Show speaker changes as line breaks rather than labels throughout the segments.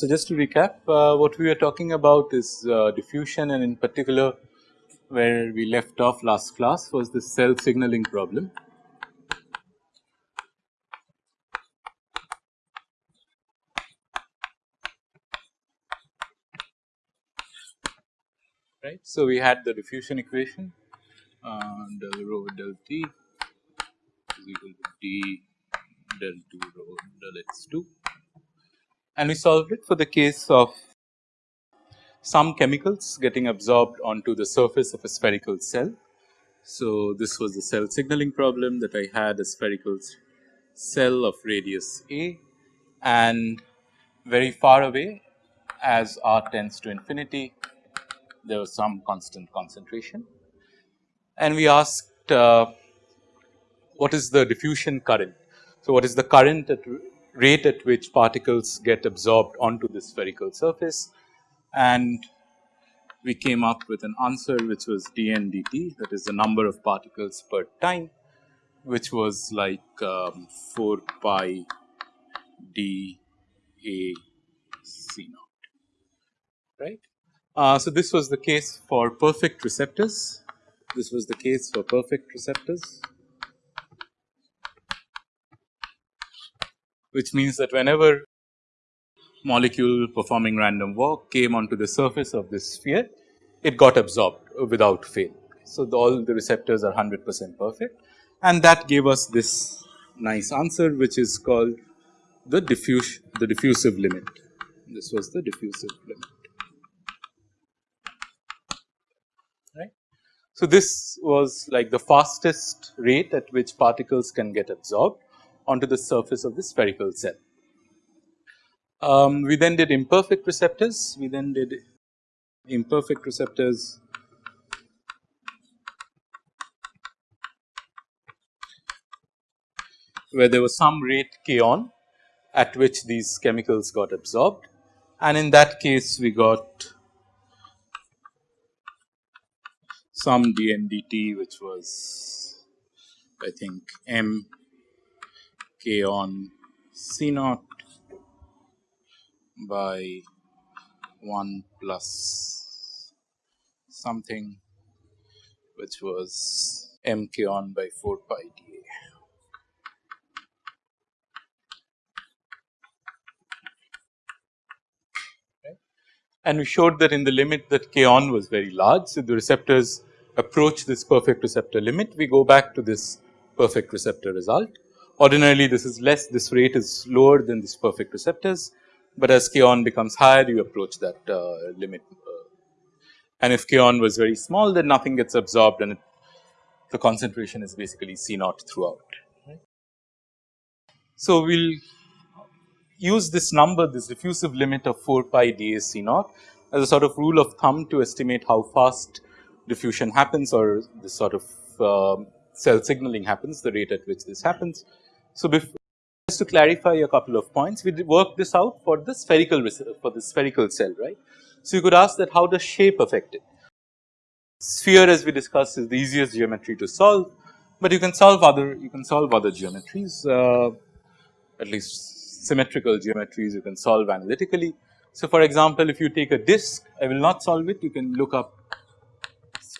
So, just to recap uh, what we are talking about is uh, diffusion and in particular where we left off last class was the cell signaling problem. Right. So, we had the diffusion equation uh, del rho del t is equal to d del 2 rho del x 2 and we solved it for the case of some chemicals getting absorbed onto the surface of a spherical cell. So, this was the cell signaling problem that I had a spherical cell of radius a and very far away as r tends to infinity there was some constant concentration and we asked uh, what is the diffusion current. So, what is the current at rate at which particles get absorbed onto the spherical surface and we came up with an answer which was dn dt that is the number of particles per time which was like um, 4 pi d a c naught right. Uh, so, this was the case for perfect receptors this was the case for perfect receptors which means that whenever molecule performing random walk came onto the surface of this sphere, it got absorbed without fail. So, the, all the receptors are 100 percent perfect and that gave us this nice answer which is called the diffuse the diffusive limit. This was the diffusive limit. So, this was like the fastest rate at which particles can get absorbed onto the surface of the spherical cell. Um, we then did imperfect receptors, we then did imperfect receptors. Where there was some rate k on at which these chemicals got absorbed. And in that case we got some dndt which was I think m k on C naught by 1 plus something which was m k on by 4 pi d a. And we showed that in the limit that k on was very large. So, the receptors approach this perfect receptor limit, we go back to this perfect receptor result Ordinarily this is less, this rate is lower than this perfect receptors, but as k on becomes higher you approach that uh, limit. Uh, and if k on was very small then nothing gets absorbed and it, the concentration is basically C naught throughout. So, we will use this number this diffusive limit of 4 pi d a C naught as a sort of rule of thumb to estimate how fast diffusion happens or this sort of uh, cell signaling happens the rate at which this happens. So, just to clarify a couple of points, we work this out for the spherical for the spherical cell, right. So, you could ask that how does shape affect it? Sphere as we discussed is the easiest geometry to solve, but you can solve other you can solve other geometries uh, at least symmetrical geometries you can solve analytically. So, for example, if you take a disk I will not solve it you can look up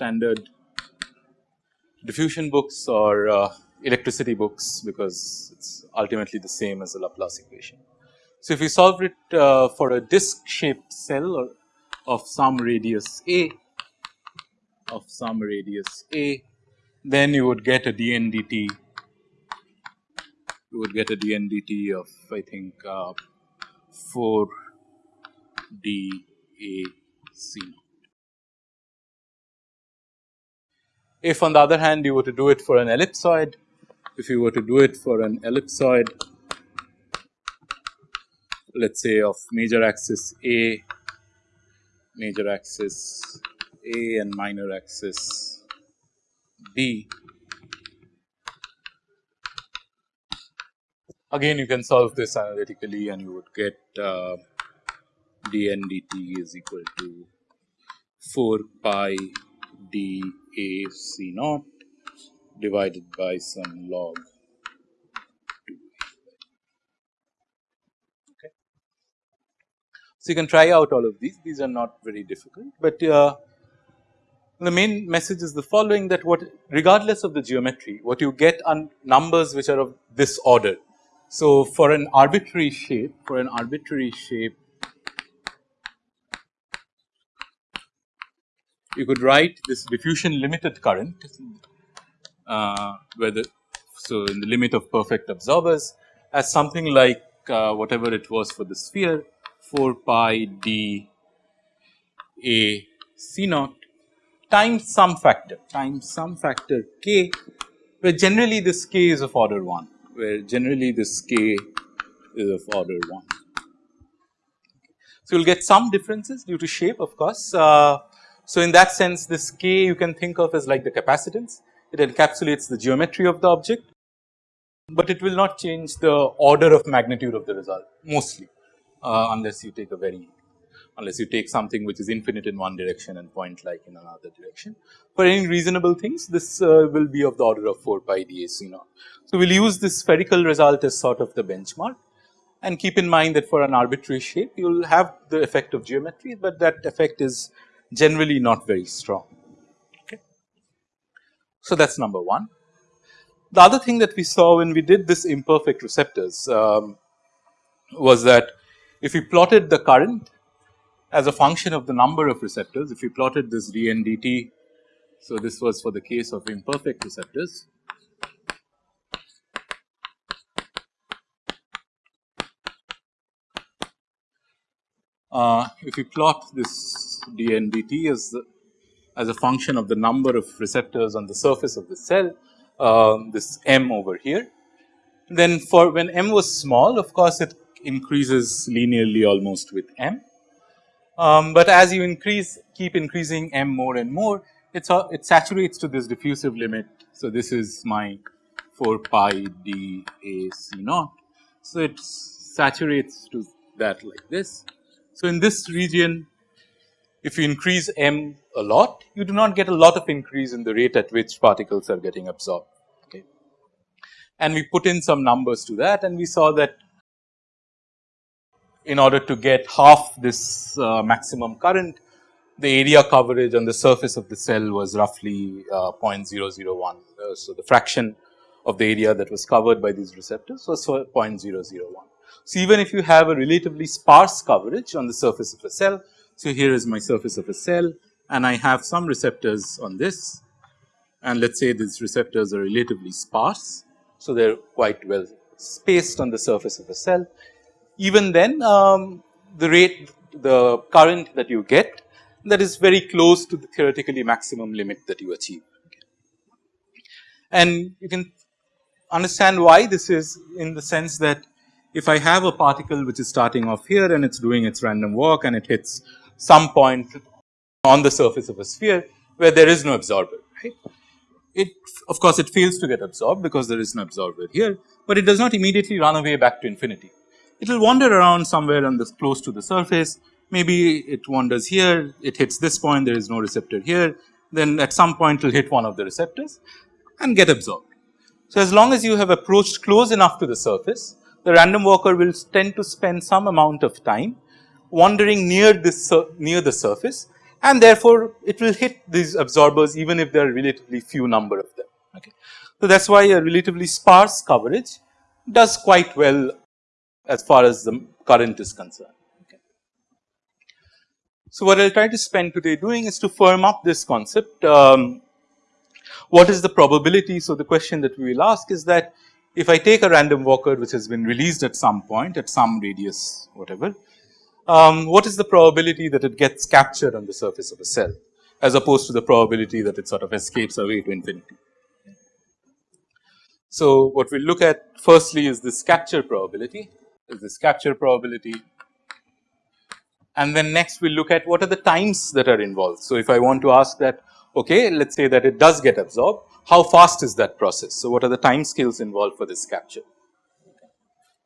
standard diffusion books or uh, electricity books because it is ultimately the same as the Laplace equation. So, if we solve it uh, for a disc shaped cell or of some radius a of some radius a then you would get a dn dt you would get a dn dt of I think uh, 4 d a c If on the other hand you were to do it for an ellipsoid if you were to do it for an ellipsoid let us say of major axis A, major axis A and minor axis B. Again you can solve this analytically and you would get uh, dn dt is equal to 4 pi d a c naught divided by some log 2. Okay. So, you can try out all of these, these are not very difficult, but uh, the main message is the following that what regardless of the geometry, what you get are numbers which are of this order. So, for an arbitrary shape, for an arbitrary shape, you could write this diffusion limited current uh, where the so in the limit of perfect absorbers as something like uh, whatever it was for the sphere 4 pi d a c naught times some factor times some factor k where generally this k is of order 1 where generally this k is of order 1. So, you will get some differences due to shape of course. Uh, so, in that sense this k you can think of as like the capacitance it encapsulates the geometry of the object, but it will not change the order of magnitude of the result mostly uh, unless you take a very unless you take something which is infinite in one direction and point like in another direction. For any reasonable things this uh, will be of the order of 4 pi d a c naught. So, we will use this spherical result as sort of the benchmark and keep in mind that for an arbitrary shape you will have the effect of geometry, but that effect is generally not very strong. Okay. So, that is number 1. The other thing that we saw when we did this imperfect receptors um, was that if we plotted the current as a function of the number of receptors, if we plotted this dn dt, so this was for the case of imperfect receptors. Uh, if we plot this dn dt as as a function of the number of receptors on the surface of the cell, uh, this m over here, then for when m was small of course it increases linearly almost with m um, but as you increase keep increasing m more and more it's it saturates to this diffusive limit. So, this is my 4 pi d a c naught. So, it saturates to that like this. So, in this region if you increase m a lot you do not get a lot of increase in the rate at which particles are getting absorbed. Okay. And we put in some numbers to that and we saw that in order to get half this uh, maximum current, the area coverage on the surface of the cell was roughly uh, 0.001. Uh, so, the fraction of the area that was covered by these receptors was 0.001. So, even if you have a relatively sparse coverage on the surface of a cell, so here is my surface of a cell and I have some receptors on this and let us say these receptors are relatively sparse. So, they are quite well spaced on the surface of a cell even then um, the rate the current that you get that is very close to the theoretically maximum limit that you achieve. And you can understand why this is in the sense that if I have a particle which is starting off here and it is doing its random walk and it hits some point on the surface of a sphere where there is no absorber right. It of course, it fails to get absorbed because there is no absorber here, but it does not immediately run away back to infinity it will wander around somewhere on this close to the surface. Maybe it wanders here, it hits this point, there is no receptor here, then at some point it will hit one of the receptors and get absorbed. So, as long as you have approached close enough to the surface, the random walker will tend to spend some amount of time wandering near this near the surface and therefore, it will hit these absorbers even if there are relatively few number of them. Okay. So, that is why a relatively sparse coverage does quite well as far as the current is concerned. Okay. So, what I will try to spend today doing is to firm up this concept. Um, what is the probability? So, the question that we will ask is that if I take a random walker which has been released at some point at some radius whatever, um, what is the probability that it gets captured on the surface of a cell as opposed to the probability that it sort of escapes away to infinity. So, what we look at firstly is this capture probability is this capture probability. And then next we look at what are the times that are involved. So, if I want to ask that okay let us say that it does get absorbed how fast is that process. So, what are the time scales involved for this capture.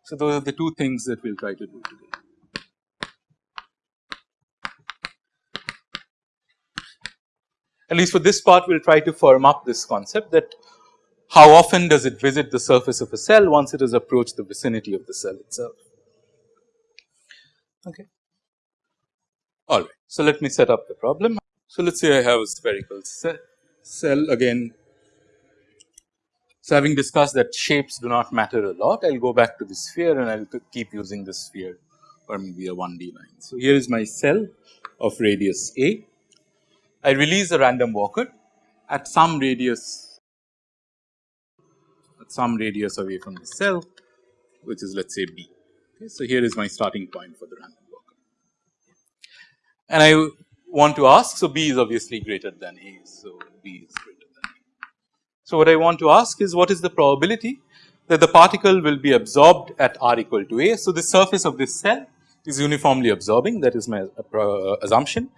So, those are the two things that we will try to do today. At least for this part we will try to firm up this concept that how often does it visit the surface of a cell once it has approached the vicinity of the cell itself. Okay. All right. So, let me set up the problem. So, let us say I have a spherical cell again. So, having discussed that shapes do not matter a lot, I will go back to the sphere and I will keep using the sphere or maybe a 1D line. So, here is my cell of radius a. I release a random walker at some radius at some radius away from the cell which is let us say b. Okay. So, here is my starting point for the random walker and I want to ask. So, b is obviously greater than a. So, b is greater than a. So, what I want to ask is what is the probability that the particle will be absorbed at r equal to a. So, the surface of this cell is uniformly absorbing that is my uh, assumption.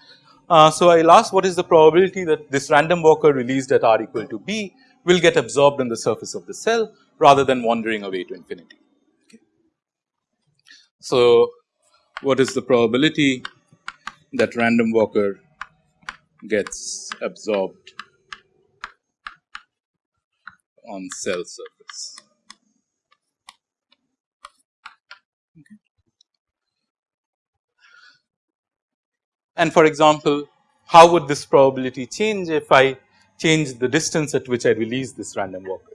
Uh, so, I will ask what is the probability that this random walker released at r equal to b will get absorbed on the surface of the cell rather than wandering away to infinity. Okay. So, what is the probability that random walker gets absorbed on cell surface? Okay. And for example, how would this probability change if I change the distance at which I release this random walker?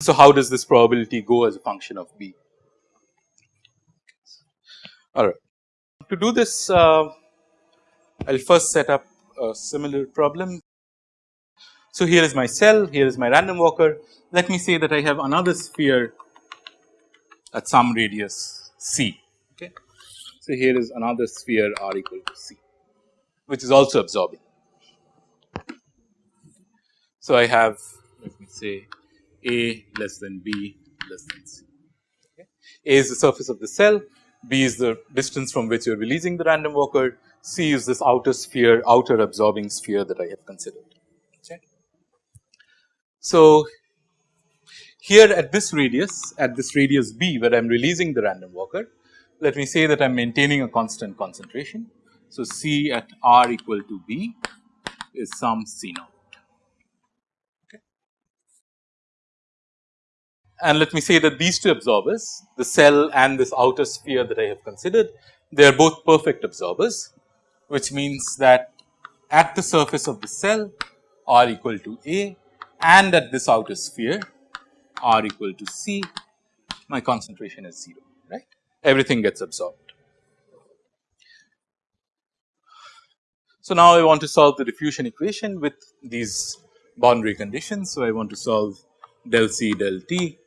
So, how does this probability go as a function of b? All right. To do this, uh, I will first set up a similar problem. So, here is my cell, here is my random walker. Let me say that I have another sphere at some radius c. So, here is another sphere r equal to c which is also absorbing. So, I have let me say a less than b less than c. Okay. A is the surface of the cell, b is the distance from which you are releasing the random walker, c is this outer sphere outer absorbing sphere that I have considered. Okay. So, here at this radius at this radius b where I am releasing the random walker let me say that I am maintaining a constant concentration. So, C at R equal to B is some C naught. Okay. And let me say that these two absorbers, the cell and this outer sphere that I have considered, they are both perfect absorbers, which means that at the surface of the cell R equal to A and at this outer sphere R equal to C, my concentration is 0 everything gets absorbed. So, now I want to solve the diffusion equation with these boundary conditions. So, I want to solve del C del T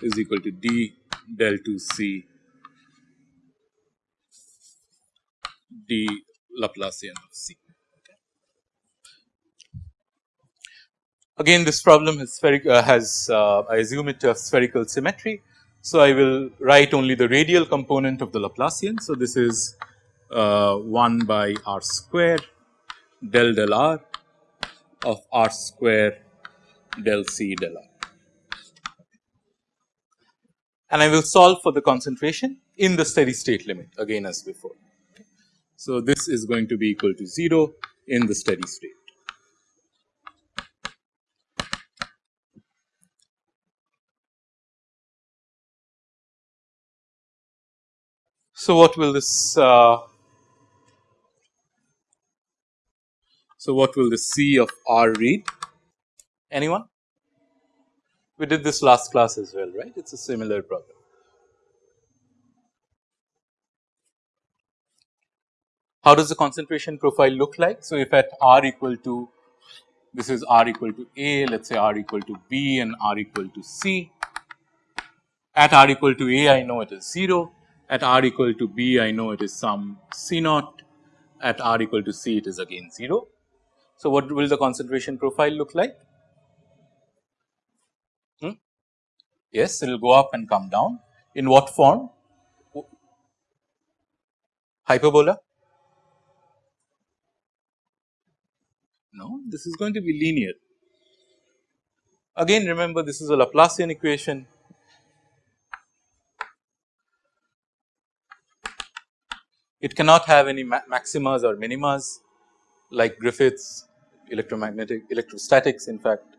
is equal to d del 2 C d Laplacian of C. Again this problem has, uh, has uh, I assume it to have spherical symmetry so, I will write only the radial component of the Laplacian. So, this is uh, 1 by r square del del r of r square del c del r. And I will solve for the concentration in the steady state limit again as before. So, this is going to be equal to 0 in the steady state. So, what will this uh, so what will the C of R read? Anyone? We did this last class as well right? It is a similar problem. How does the concentration profile look like? So, if at R equal to this is R equal to A let us say R equal to B and R equal to C. At R equal to A I know it is 0 at r equal to b I know it is some C naught at r equal to c it is again 0. So, what will the concentration profile look like? Hmm? Yes, it will go up and come down in what form? Hyperbola? No, this is going to be linear. Again remember this is a Laplacian equation It cannot have any ma maximas or minimas like Griffiths electromagnetic electrostatics in fact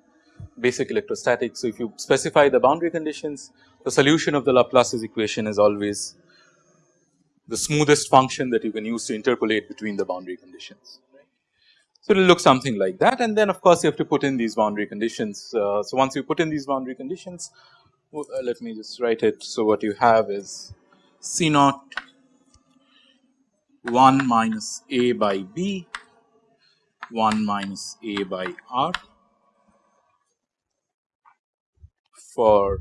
basic electrostatics. So, if you specify the boundary conditions the solution of the Laplace's equation is always the smoothest function that you can use to interpolate between the boundary conditions. So, it will look something like that and then of course, you have to put in these boundary conditions. Uh, so, once you put in these boundary conditions uh, let me just write it. So, what you have is C naught 1 minus A by B 1 minus A by R for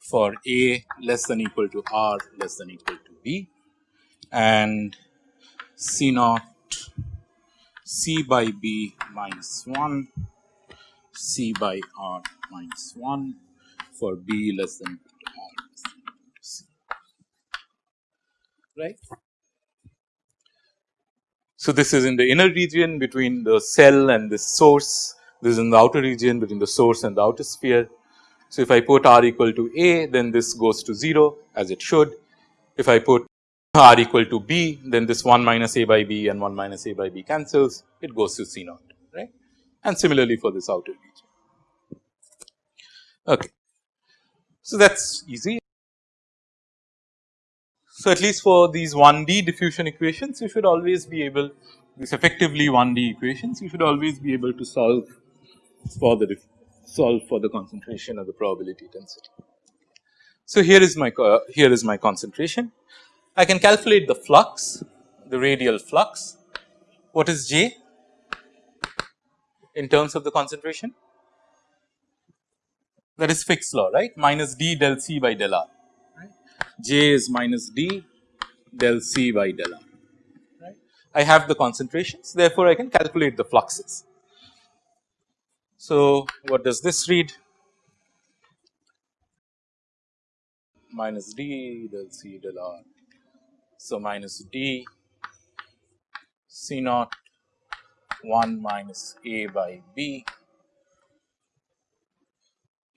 for A less than equal to R less than equal to B and C naught C by B minus 1 C by R minus 1 for B less than equal to R less than equal to C right. So, this is in the inner region between the cell and the source, this is in the outer region between the source and the outer sphere. So, if I put r equal to a then this goes to 0 as it should. If I put r equal to b then this 1 minus a by b and 1 minus a by b cancels it goes to c naught right and similarly for this outer region. Okay. So, that is easy so, at least for these 1D diffusion equations you should always be able these effectively 1D equations you should always be able to solve for the solve for the concentration of the probability density. So, here is my uh, here is my concentration. I can calculate the flux the radial flux. What is J in terms of the concentration? That is Fick's law right? Minus d del C by del R J is minus d del C by del R. Right. I have the concentrations therefore, I can calculate the fluxes. So, what does this read? Minus d del C del R. So, minus d C naught 1 minus A by B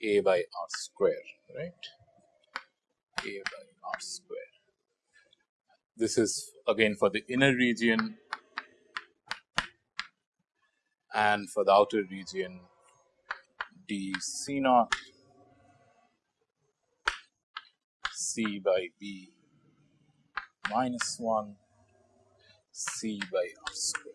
A by R square right A by r square. This is again for the inner region and for the outer region d c naught c by b minus 1 c by r square.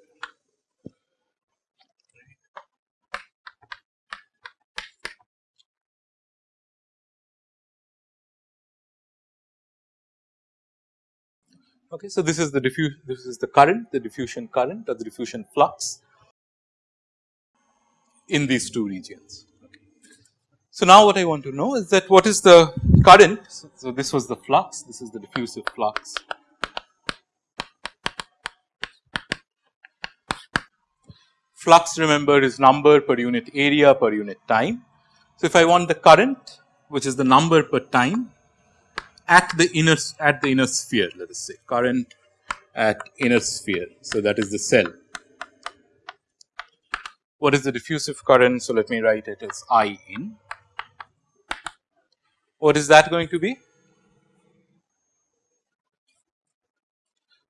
Okay, so this is the diffuse this is the current the diffusion current or the diffusion flux in these two regions. Okay. So now what I want to know is that what is the current so, so this was the flux this is the diffusive flux flux remember is number per unit area per unit time. So, if I want the current which is the number per time at the inner at the inner sphere let us say current at inner sphere. So, that is the cell. What is the diffusive current? So, let me write it as I in. What is that going to be?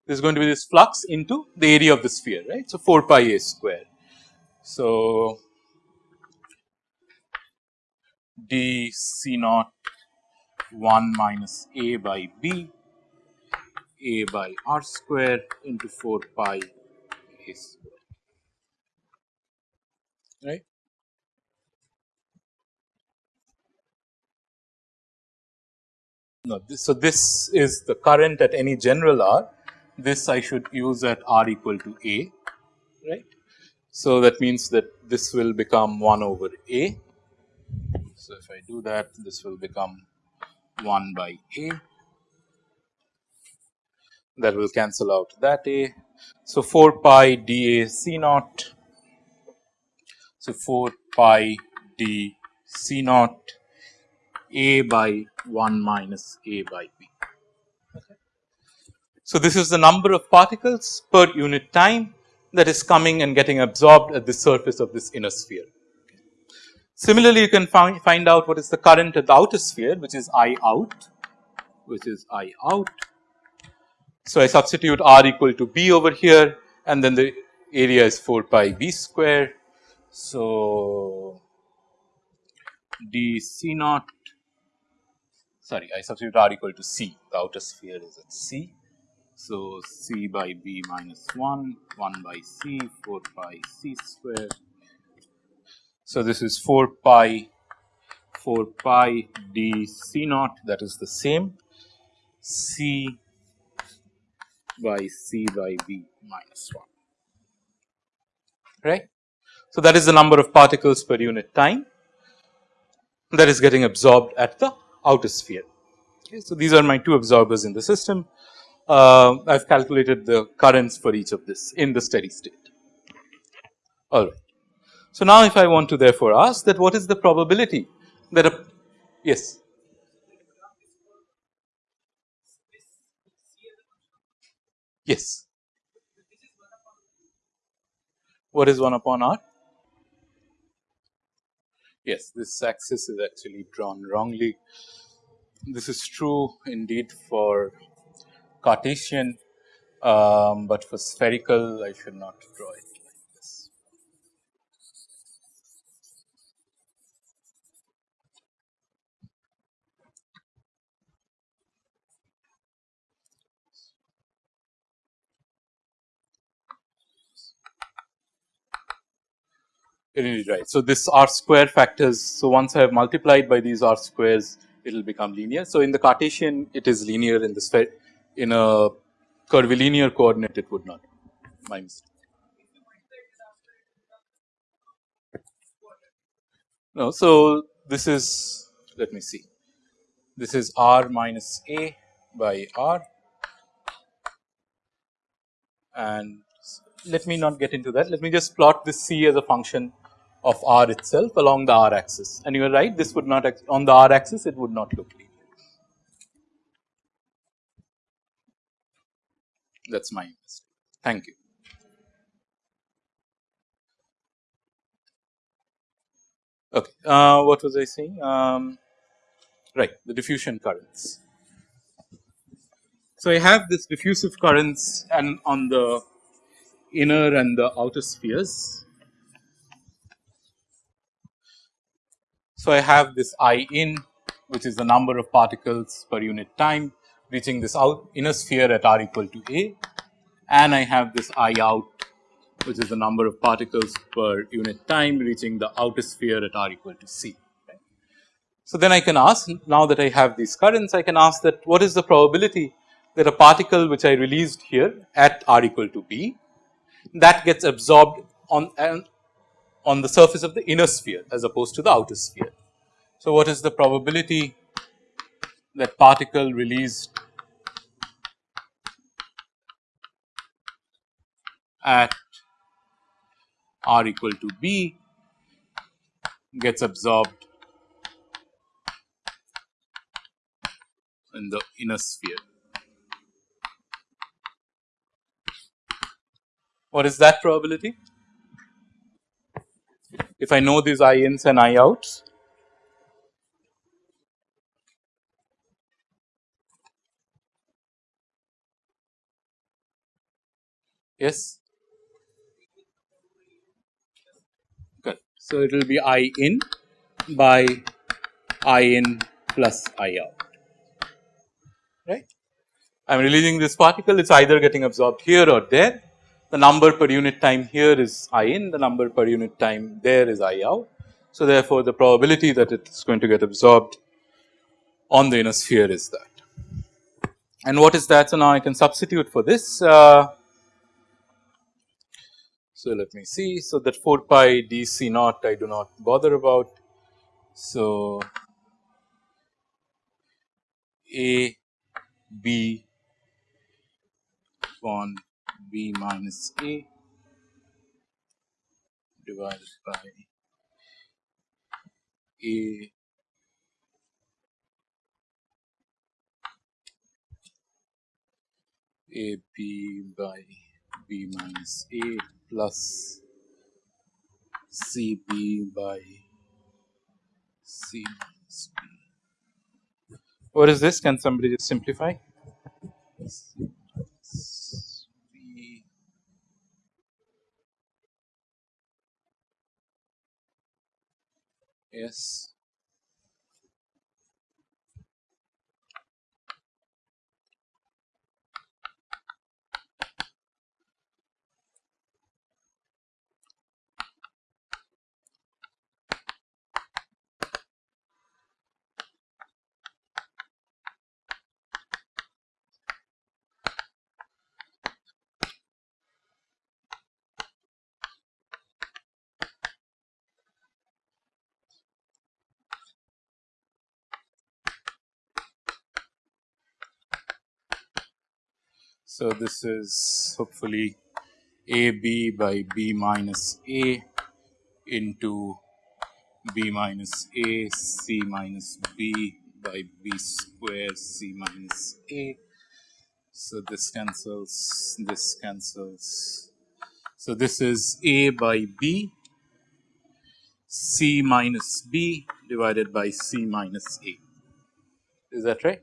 This is going to be this flux into the area of the sphere right. So, 4 pi a square. So, d c naught 1 minus a by b a by r square into 4 pi a square right. No, this, so this is the current at any general R, this I should use at R equal to A, right. So, that means that this will become 1 over A. So, if I do that, this will become 1 by a that will cancel out that a. So, 4 pi d a c naught. So, 4 pi d c naught a by 1 minus a by b. Okay. So, this is the number of particles per unit time that is coming and getting absorbed at the surface of this inner sphere. Similarly, you can find, find out what is the current at the outer sphere which is I out which is I out So, I substitute r equal to b over here and then the area is 4 pi b square. So, d c naught sorry I substitute r equal to c the outer sphere is at c. So, c by b minus 1 1 by c 4 pi c square. So, this is 4 pi 4 pi d c naught that is the same c by c by b minus 1 right. So, that is the number of particles per unit time that is getting absorbed at the outer sphere. Okay. So, these are my two absorbers in the system. Uh, I have calculated the currents for each of this in the steady state. Alright. So, now if I want to therefore ask that what is the probability that a yes. Yes. What is 1 upon r? Yes this axis is actually drawn wrongly. This is true indeed for Cartesian, um, but for spherical I should not draw it Indeed right. So, this r square factors. So, once I have multiplied by these r squares it will become linear. So, in the Cartesian it is linear in the sphere in a curvilinear coordinate it would not my mistake. No, so this is let me see this is r minus a by r and let me not get into that let me just plot this c as a function of r itself along the r axis and you are right this would not on the r axis it would not look linear. That is my mistake. Thank you. Okay, uh, what was I saying? Um, right, the diffusion currents. So, I have this diffusive currents and on the inner and the outer spheres So, I have this I in which is the number of particles per unit time reaching this out inner sphere at r equal to a and I have this I out which is the number of particles per unit time reaching the outer sphere at r equal to c. So, then I can ask now that I have these currents I can ask that what is the probability that a particle which I released here at r equal to b that gets absorbed on on the surface of the inner sphere as opposed to the outer sphere. So, what is the probability that particle released at r equal to b gets absorbed in the inner sphere. What is that probability? if I know these I ins and I outs. Yes. Good. So, it will be I in by I in plus I out, right. I am releasing this particle, it is either getting absorbed here or there the number per unit time here is I in, the number per unit time there is I out. So, therefore, the probability that it is going to get absorbed on the inner sphere is that. And what is that? So, now I can substitute for this. Uh, so, let me see. So, that 4 pi d c naught I do not bother about. So, a b upon b minus a divided by a a b by b minus a plus c b by c minus b. What is this? Can somebody just simplify? Yes. So, this is hopefully a b by b minus a into b minus a c minus b by b square c minus a. So, this cancels, this cancels. So, this is a by b c minus b divided by c minus a. Is that right?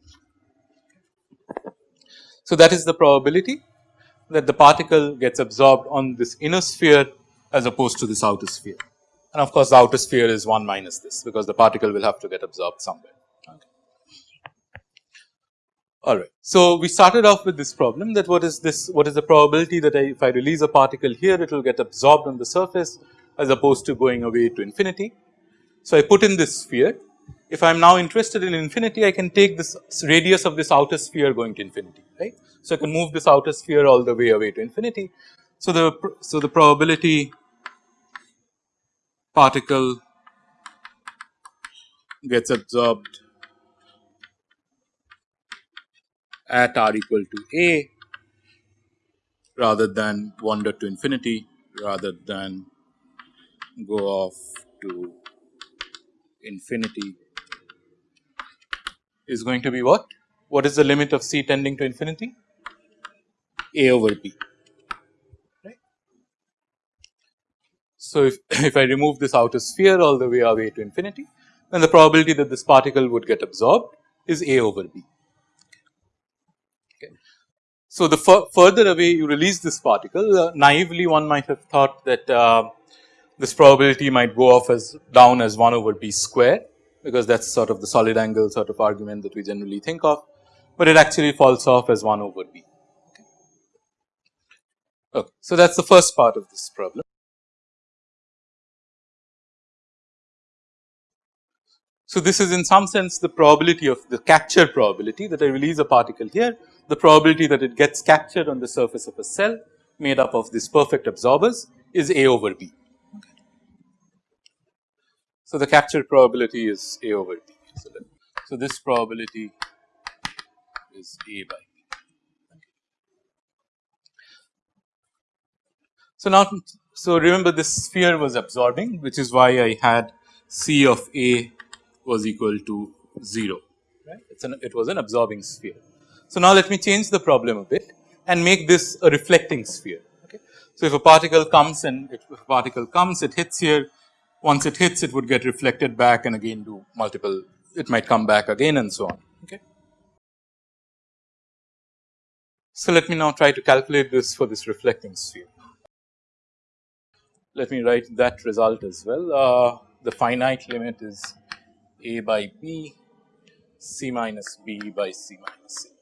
So, that is the probability that the particle gets absorbed on this inner sphere as opposed to this outer sphere. And of course, the outer sphere is 1 minus this because the particle will have to get absorbed somewhere. Okay. Alright. So, we started off with this problem that what is this what is the probability that I, if I release a particle here it will get absorbed on the surface as opposed to going away to infinity. So, I put in this sphere if I am now interested in infinity, I can take this radius of this outer sphere going to infinity, right. So, I can move this outer sphere all the way away to infinity. So, the so the probability particle gets absorbed at r equal to a rather than wander to infinity rather than go off to infinity is going to be what? What is the limit of c tending to infinity? a over b, right. So, if, if I remove this outer sphere all the way away to infinity, then the probability that this particle would get absorbed is a over b. Okay. So, the further away you release this particle, uh, naively one might have thought that uh, this probability might go off as down as 1 over b square because that is sort of the solid angle sort of argument that we generally think of, but it actually falls off as 1 over b. Okay. okay. So, that is the first part of this problem. So, this is in some sense the probability of the capture probability that I release a particle here, the probability that it gets captured on the surface of a cell made up of these perfect absorbers is A over B. So, the capture probability is A over B. So, so this probability is A by B. So, now so remember this sphere was absorbing which is why I had C of A was equal to 0 right it's an it was an absorbing sphere. So, now let me change the problem a bit and make this a reflecting sphere okay. So, if a particle comes and if a particle comes it hits here once it hits it would get reflected back and again do multiple it might come back again and so on okay. So, let me now try to calculate this for this reflecting sphere. Let me write that result as well. Uh, the finite limit is a by b c minus b by c minus c.